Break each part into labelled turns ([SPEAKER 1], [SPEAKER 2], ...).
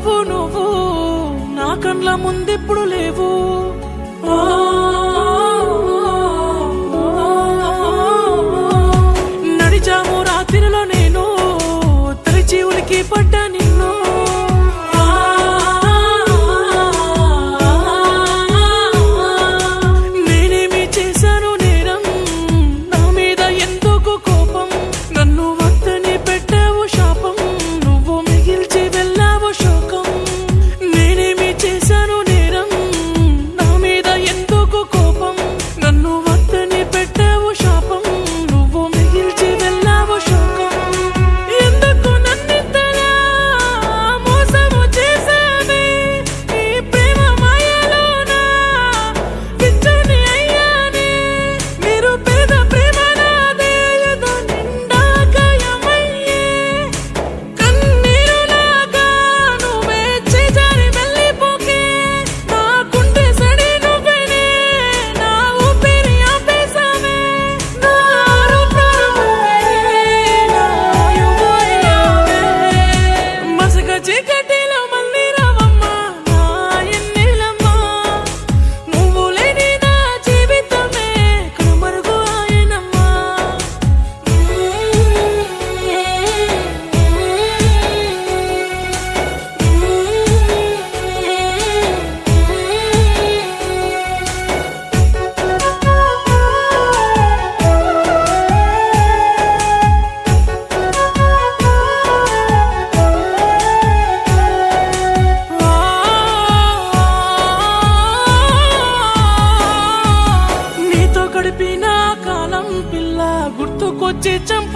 [SPEAKER 1] నువ్వు నువ్వు నా కండ్ల ముందెప్పుడు లేవు. ఆ,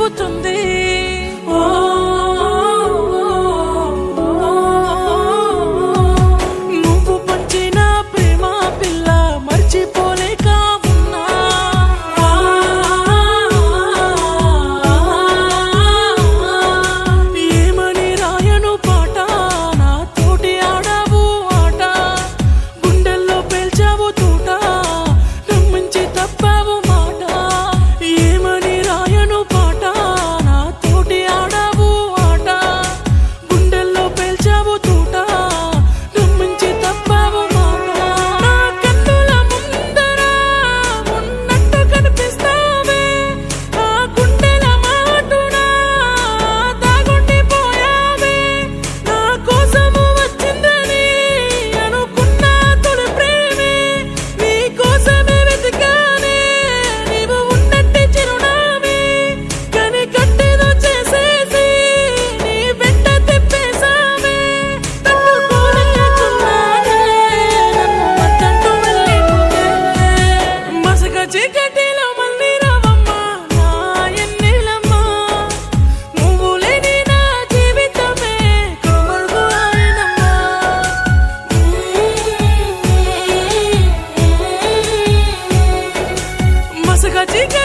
[SPEAKER 1] потому chica.